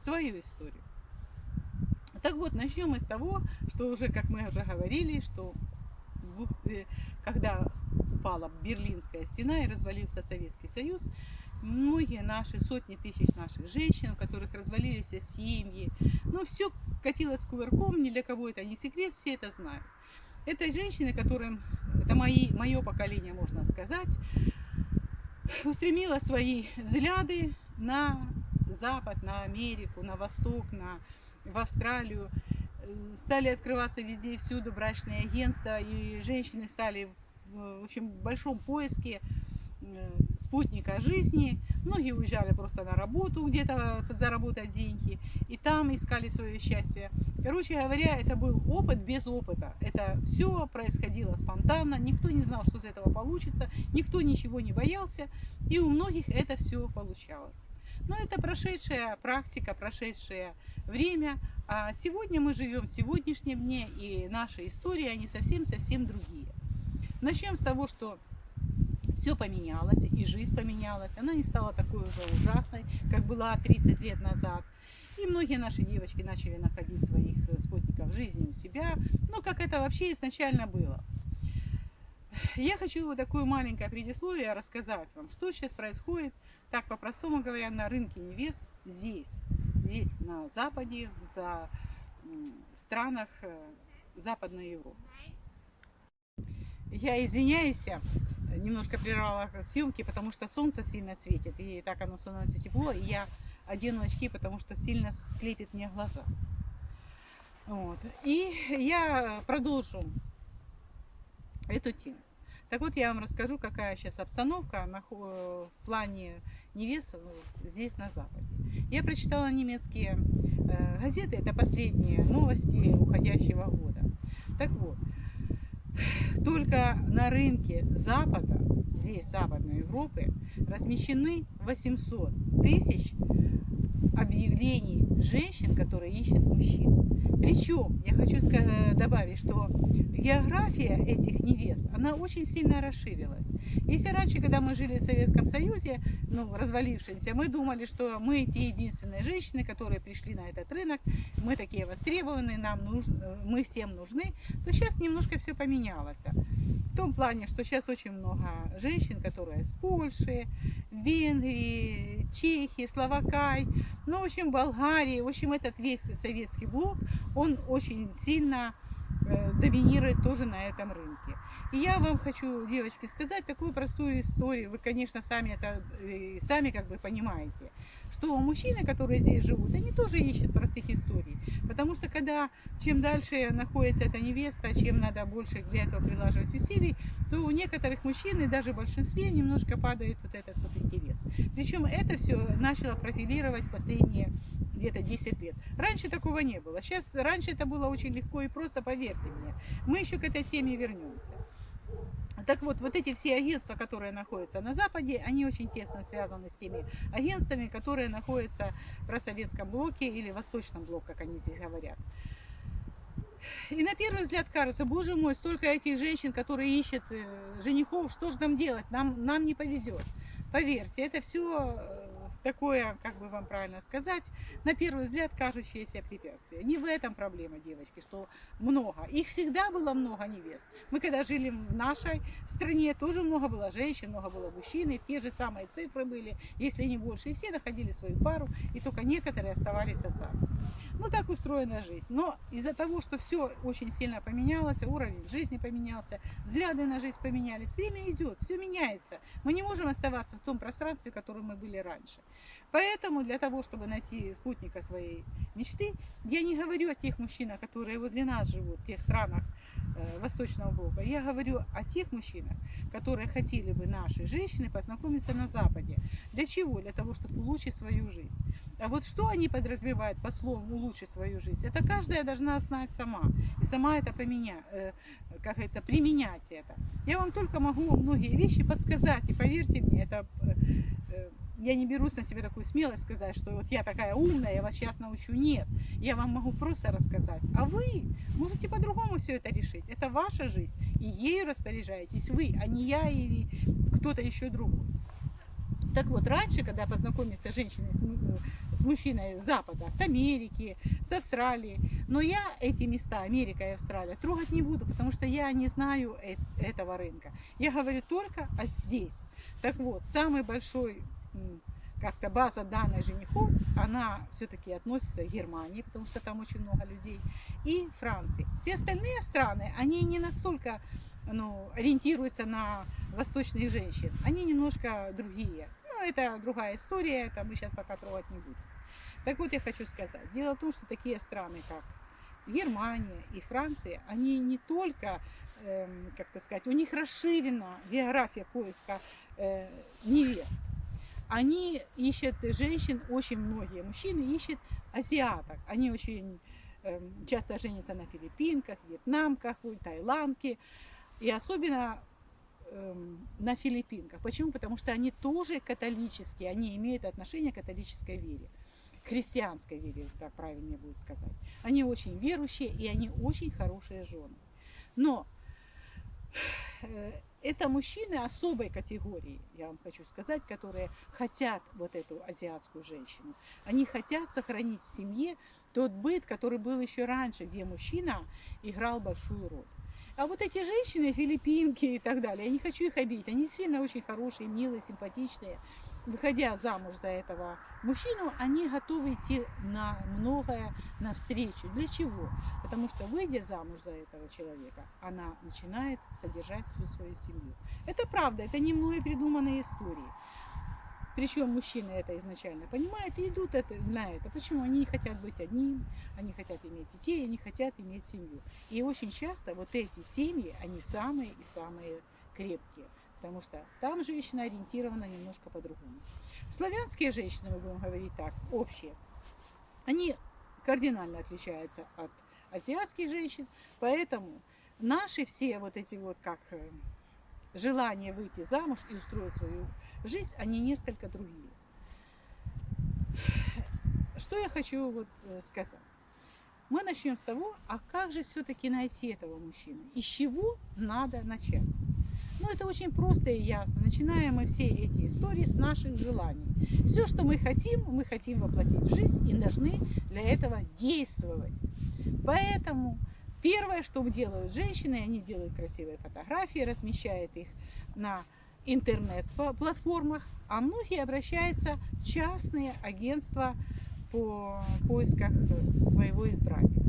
свою историю. Так вот, начнем мы с того, что уже, как мы уже говорили, что э, когда упала Берлинская стена и развалился Советский Союз, многие наши, сотни тысяч наших женщин, у которых развалились семьи, ну, все катилось кувырком, ни для кого это не секрет, все это знают. Это женщины, которым, это мои, мое поколение, можно сказать, устремило свои взгляды на Запад, на Америку, на Восток, на, в Австралию. Стали открываться везде и всюду брачные агентства, и женщины стали в очень большом поиске Э, спутника жизни. Многие уезжали просто на работу, где-то заработать деньги, и там искали свое счастье. Короче говоря, это был опыт без опыта. Это все происходило спонтанно, никто не знал, что из этого получится, никто ничего не боялся, и у многих это все получалось. Но это прошедшая практика, прошедшее время, а сегодня мы живем в сегодняшнем дне, и наши истории, они совсем-совсем другие. Начнем с того, что все поменялось, и жизнь поменялась. Она не стала такой уже ужасной, как была 30 лет назад. И многие наши девочки начали находить своих спутников жизни у себя. Ну, как это вообще изначально было. Я хочу такое маленькое предисловие рассказать вам, что сейчас происходит, так по-простому говоря, на рынке невест здесь, здесь на Западе, за, в странах э, Западной Европы. Я извиняюсь, немножко прервала съемки, потому что солнце сильно светит, и так оно становится тепло, и я одену очки, потому что сильно слепит мне глаза. Вот. И я продолжу эту тему. Так вот, я вам расскажу, какая сейчас обстановка в плане невест здесь, на Западе. Я прочитала немецкие э, газеты, это последние новости уходящего года. Так вот, только на рынке Запада, здесь Западной Европы, размещены 800 тысяч объявлений женщин, которые ищут мужчин. Причем, я хочу добавить, что география этих невест, она очень сильно расширилась. Если раньше, когда мы жили в Советском Союзе, ну, развалившемся, мы думали, что мы те единственные женщины, которые пришли на этот рынок, мы такие востребованные, нам нужны, мы всем нужны, то сейчас немножко все поменялось. В том плане, что сейчас очень много женщин, которые из Польши, Венгрии, Чехии, Словакай, ну, в общем, Болгарии, в общем, этот весь советский блок, он очень сильно э, доминирует тоже на этом рынке. И я вам хочу, девочки, сказать такую простую историю. Вы, конечно, сами это э, сами как бы понимаете, что мужчины, которые здесь живут, они тоже ищут простых историй. Потому что когда чем дальше находится эта невеста, чем надо больше для этого прилаживать усилий, то у некоторых мужчин и даже в большинстве немножко падает вот этот вот интерес. Причем это все начало профилировать последние где-то 10 лет. Раньше такого не было. Сейчас раньше это было очень легко и просто, поверьте мне. Мы еще к этой теме вернемся. Так вот, вот эти все агентства, которые находятся на Западе, они очень тесно связаны с теми агентствами, которые находятся в просоветском блоке или восточном блоке, как они здесь говорят. И на первый взгляд кажется, боже мой, столько этих женщин, которые ищут э, женихов, что же нам делать, нам, нам не повезет. Поверьте, это все э, такое, как бы вам правильно сказать, на первый взгляд кажущееся препятствие. Не в этом проблема, девочки, что много. Их всегда было много невест. Мы когда жили в нашей стране, тоже много было женщин, много было мужчин, и те же самые цифры были, если не больше. И все находили свою пару, и только некоторые оставались сами. Ну, так устроена жизнь. Но из-за того, что все очень сильно поменялось, уровень жизни поменялся, взгляды на жизнь поменялись, время идет, все меняется. Мы не можем оставаться в том пространстве, в котором мы были раньше. Поэтому для того, чтобы найти спутника своей мечты, я не говорю о тех мужчинах, которые возле нас живут, в тех странах э, Восточного блока. Я говорю о тех мужчинах, которые хотели бы наши женщины познакомиться на Западе. Для чего? Для того, чтобы улучшить свою жизнь. А вот что они подразумевают по словам улучшить свою жизнь? Это каждая должна знать сама. И сама это поменять, э, как говорится, применять это. Я вам только могу многие вещи подсказать. И поверьте мне, это э я не берусь на себя такую смелость сказать, что вот я такая умная, я вас сейчас научу. Нет, я вам могу просто рассказать. А вы можете по-другому все это решить. Это ваша жизнь, и ею распоряжаетесь вы, а не я или кто-то еще другой. Так вот, раньше, когда познакомиться с женщиной, с мужчиной с Запада, с Америки, с Австралии, но я эти места, Америка и Австралия, трогать не буду, потому что я не знаю этого рынка. Я говорю только о здесь. Так вот, самый большой как-то база данных женихов, она все-таки относится к Германии, потому что там очень много людей, и Франции. Все остальные страны, они не настолько ну, ориентируются на восточных женщин, они немножко другие. Ну, это другая история, это мы сейчас пока трогать не будем. Так вот, я хочу сказать, дело в том, что такие страны, как Германия и Франция, они не только, э, как то сказать, у них расширена география поиска э, невест, они ищут женщин, очень многие мужчины ищут азиаток. Они очень э, часто женятся на филиппинках, вьетнамках, таиландке. И особенно э, на филиппинках. Почему? Потому что они тоже католические, они имеют отношение к католической вере. Христианской вере, так правильнее будет сказать. Они очень верующие и они очень хорошие жены. Но э, это мужчины особой категории, я вам хочу сказать, которые хотят вот эту азиатскую женщину. Они хотят сохранить в семье тот быт, который был еще раньше, где мужчина играл большую роль. А вот эти женщины, филиппинки и так далее, я не хочу их обидеть, они действительно очень хорошие, милые, симпатичные выходя замуж за этого мужчину, они готовы идти на многое навстречу. Для чего? Потому что, выйдя замуж за этого человека, она начинает содержать всю свою семью. Это правда, это не мной придуманные истории. Причем мужчины это изначально понимают и идут это, на это. Почему? Они не хотят быть одним, они хотят иметь детей, они хотят иметь семью. И очень часто вот эти семьи, они самые и самые крепкие потому что там женщина ориентирована немножко по-другому. Славянские женщины, мы будем говорить так, общие, они кардинально отличаются от азиатских женщин, поэтому наши все вот эти вот как э, желания выйти замуж и устроить свою жизнь, они несколько другие. Что я хочу вот э, сказать? Мы начнем с того, а как же все-таки найти этого мужчину? Из чего надо начать? Это очень просто и ясно. Начинаем мы все эти истории с наших желаний. Все, что мы хотим, мы хотим воплотить в жизнь и должны для этого действовать. Поэтому первое, что делают женщины, они делают красивые фотографии, размещают их на интернет-платформах, а многие обращаются в частные агентства по поисках своего избранника.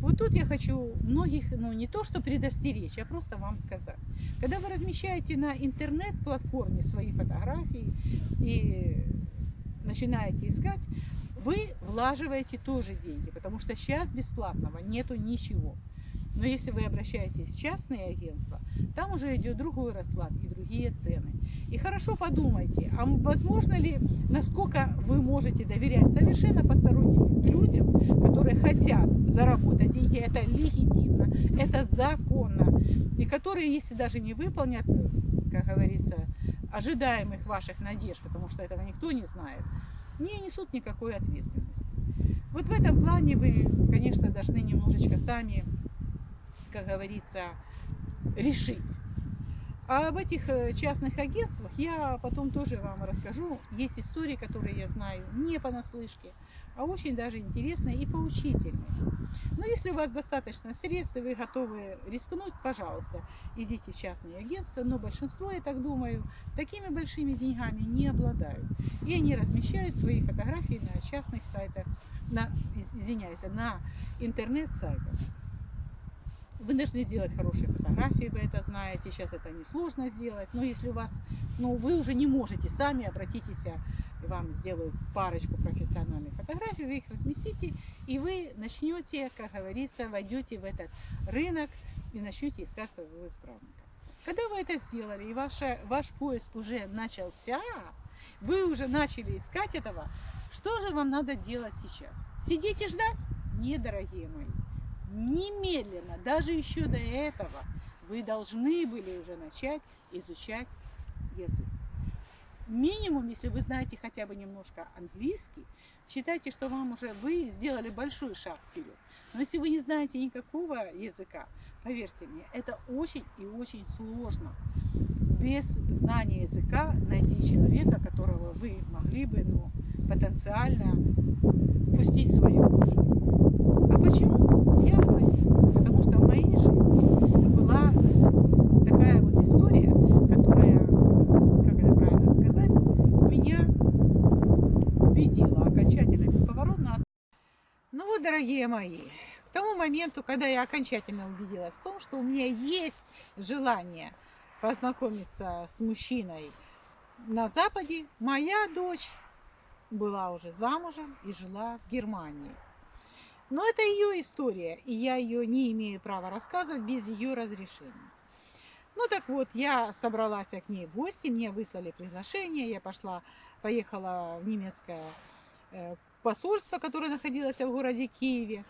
Вот тут я хочу многих, ну не то что предостеречь, а просто вам сказать. Когда вы размещаете на интернет-платформе свои фотографии и начинаете искать, вы влаживаете тоже деньги, потому что сейчас бесплатного нету ничего. Но если вы обращаетесь в частные агентства, там уже идет другой расклад и другие цены. И хорошо подумайте, а возможно ли, насколько вы можете доверять совершенно посторонним людям, которые хотят заработать деньги, это легитимно, это законно, и которые, если даже не выполнят, как говорится, ожидаемых ваших надежд, потому что этого никто не знает, не несут никакой ответственности. Вот в этом плане вы, конечно, должны немножечко сами как говорится, решить. А об этих э, частных агентствах я потом тоже вам расскажу. Есть истории, которые я знаю не понаслышке, а очень даже интересные и поучительные. Но если у вас достаточно средств, и вы готовы рискнуть, пожалуйста, идите в частные агентства. Но большинство, я так думаю, такими большими деньгами не обладают. И они размещают свои фотографии на частных сайтах, на, извиняюсь, на интернет-сайтах. Вы должны сделать хорошие фотографии, вы это знаете. Сейчас это несложно сделать. Но если у вас, ну, вы уже не можете сами, обратитесь, и вам сделают парочку профессиональных фотографий, вы их разместите, и вы начнете, как говорится, войдете в этот рынок и начнете искать своего избранника. Когда вы это сделали, и ваша, ваш поиск уже начался, вы уже начали искать этого, что же вам надо делать сейчас? Сидеть и ждать? Не, дорогие мои немедленно, даже еще до этого, вы должны были уже начать изучать язык. Минимум, если вы знаете хотя бы немножко английский, считайте, что вам уже вы сделали большой шаг вперед. Но если вы не знаете никакого языка, поверьте мне, это очень и очень сложно. без знания языка найти человека, которого вы могли бы ну, потенциально пустить в свою жизнь. А почему? Я вам объясню. Потому что в моей жизни была такая вот история, которая, как это правильно сказать, меня убедила окончательно, бесповоротно. Ну вот, дорогие мои, к тому моменту, когда я окончательно убедилась в том, что у меня есть желание познакомиться с мужчиной на Западе, моя дочь была уже замужем и жила в Германии. Но это ее история, и я ее не имею права рассказывать без ее разрешения. Ну так вот, я собралась к ней в гости, мне выслали приглашение, я пошла, поехала в немецкое э, посольство, которое находилось в городе Киеве,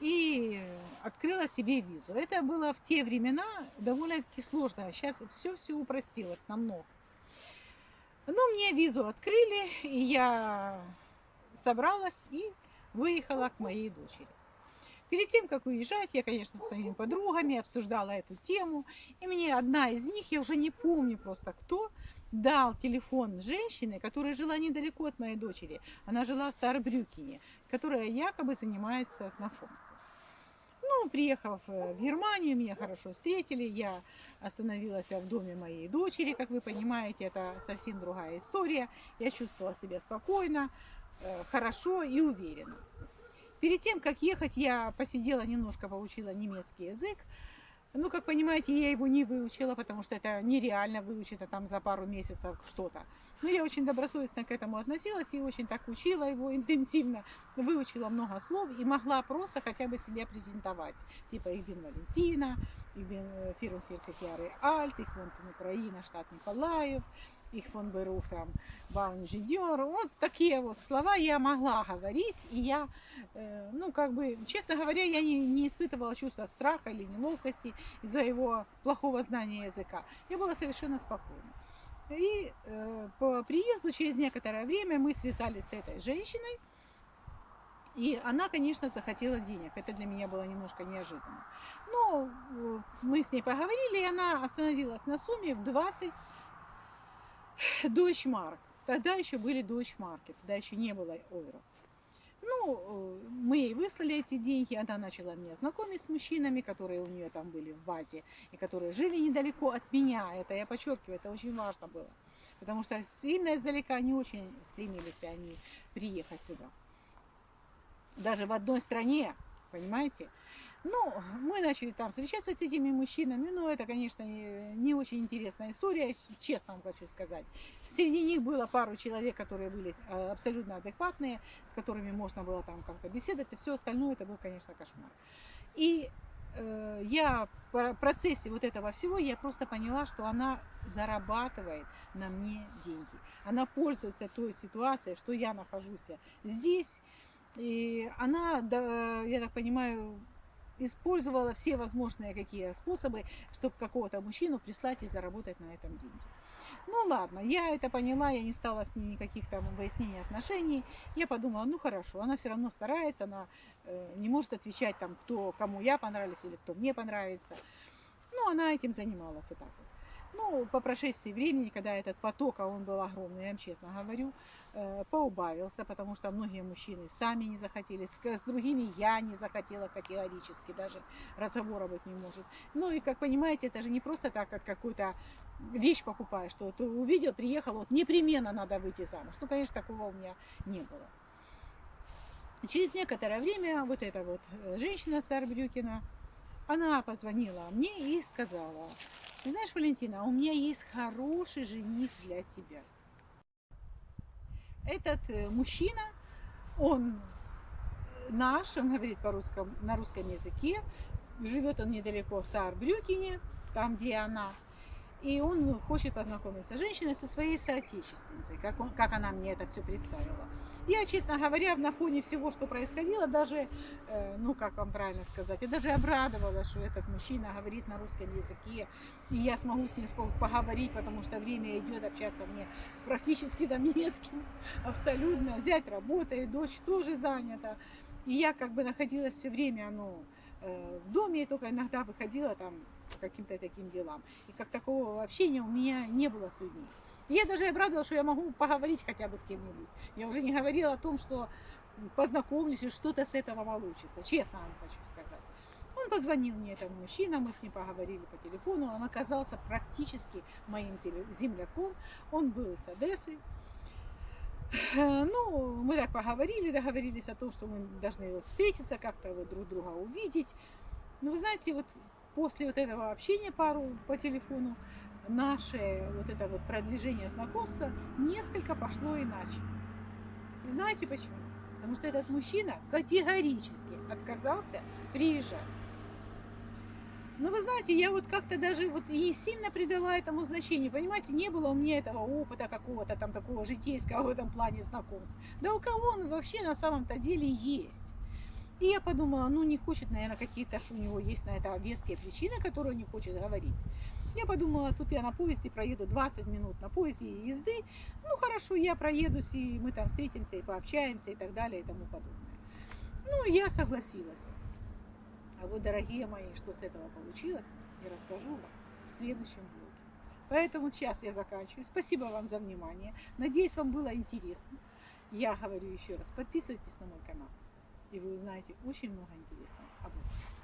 и открыла себе визу. Это было в те времена довольно-таки сложно, сейчас все-все упростилось намного. Ну, мне визу открыли, и я собралась и выехала к моей дочери. Перед тем, как уезжать, я, конечно, с своими подругами обсуждала эту тему. И мне одна из них, я уже не помню просто кто, дал телефон женщины, которая жила недалеко от моей дочери. Она жила в Саарбрюкене, которая якобы занимается знакомством. Ну, приехав э, в Германию, меня хорошо встретили. Я остановилась в доме моей дочери, как вы понимаете, это совсем другая история. Я чувствовала себя спокойно, э, хорошо и уверенно. Перед тем, как ехать, я посидела немножко, поучила немецкий язык. Ну, как понимаете, я его не выучила, потому что это нереально выучить, а там за пару месяцев что-то. Но я очень добросовестно к этому относилась и очень так учила его интенсивно, выучила много слов и могла просто хотя бы себя презентовать. Типа их бин Валентина, их бин Фирунхерцехяры Альт, их вон Украина, штат Николаев, их фон Берух, там, Баунжидер. Вот такие вот слова я могла говорить, и я, э, ну, как бы, честно говоря, я не, не испытывала чувства страха или неловкости из-за его плохого знания языка. Я была совершенно спокойна. И э, по приезду через некоторое время мы связались с этой женщиной, и она, конечно, захотела денег. Это для меня было немножко неожиданно. Но э, мы с ней поговорили, и она остановилась на сумме в 20 Дойчмарк. Тогда еще были Дойчмарки, тогда еще не было евро. Ну, э, мы ей выслали эти деньги, она начала меня знакомить с мужчинами, которые у нее там были в базе, и которые жили недалеко от меня. Это я подчеркиваю, это очень важно было. Потому что сильно издалека не очень стремились они приехать сюда. Даже в одной стране, понимаете? Ну, мы начали там встречаться с этими мужчинами, но это, конечно, не очень интересная история, честно вам хочу сказать. Среди них было пару человек, которые были а, абсолютно адекватные, с которыми можно было там как-то беседовать, и все остальное это был, конечно, кошмар. И э, я в процессе вот этого всего, я просто поняла, что она зарабатывает на мне деньги. Она пользуется той ситуацией, что я нахожусь здесь, и она, я так понимаю, использовала все возможные какие способы, чтобы какого-то мужчину прислать и заработать на этом деньги. Ну ладно, я это поняла, я не стала с ней никаких там выяснений отношений. Я подумала, ну хорошо, она все равно старается, она э, не может отвечать там, кто, кому я понравилась или кто мне понравится. Ну, она этим занималась вот так вот. Ну, по прошествии времени, когда этот поток, а он был огромный, я вам честно говорю, э, поубавился, потому что многие мужчины сами не захотели, с другими я не захотела категорически, даже разговора быть не может. Ну и, как понимаете, это же не просто так, как какую-то вещь покупаешь, что ты увидел, приехал, вот непременно надо выйти замуж. Ну, конечно, такого у меня не было. Через некоторое время вот эта вот э, женщина Сарбрюкина, она позвонила мне и сказала, ты знаешь, Валентина, у меня есть хороший жених для тебя. Этот э, мужчина, он наш, он говорит по русскому, на русском языке, живет он недалеко в Саарбрюкене, там, где она. И он хочет познакомиться с женщиной, со своей соотечественницей, как, он, как она мне это все представила. Я, честно говоря, на фоне всего, что происходило, даже, э, ну, как вам правильно сказать, я даже обрадовалась, что этот мужчина говорит на русском языке, и я смогу с ним поговорить, потому что время идет, общаться мне практически там не с кем, абсолютно. Взять работает, дочь тоже занята. И я как бы находилась все время, ну, в доме, и только иногда выходила там каким-то таким делам. И как такого общения у меня не было с людьми. Я даже обрадовалась, что я могу поговорить хотя бы с кем-нибудь. Я уже не говорила о том, что познакомлюсь и что-то с этого получится. Честно вам хочу сказать. Он позвонил мне, это мужчина, мы с ним поговорили по телефону. Он оказался практически моим земляком. Он был из Одессы. Ну, мы так поговорили, договорились о том, что мы должны вот встретиться, как-то вот друг друга увидеть. Ну, вы знаете, вот после вот этого общения пару по телефону, наше вот это вот продвижение знакомства несколько пошло иначе. И знаете почему? Потому что этот мужчина категорически отказался приезжать. Но вы знаете, я вот как-то даже вот не сильно придала этому значение. Понимаете, не было у меня этого опыта какого-то там такого житейского в этом плане знакомств. Да у кого он вообще на самом-то деле есть? И я подумала, ну не хочет, наверное, какие-то, что у него есть на это веские причины, которые он не хочет говорить. Я подумала, тут я на поезде проеду 20 минут на поезде езды. Ну хорошо, я проедусь, и мы там встретимся и пообщаемся и так далее и тому подобное. Ну, я согласилась. А вот, дорогие мои, что с этого получилось, я расскажу вам в следующем блоге. Поэтому сейчас я заканчиваю. Спасибо вам за внимание. Надеюсь, вам было интересно. Я говорю еще раз, подписывайтесь на мой канал, и вы узнаете очень много интересного об этом.